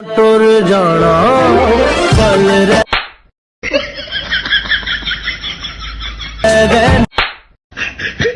तुर जाना पल रे।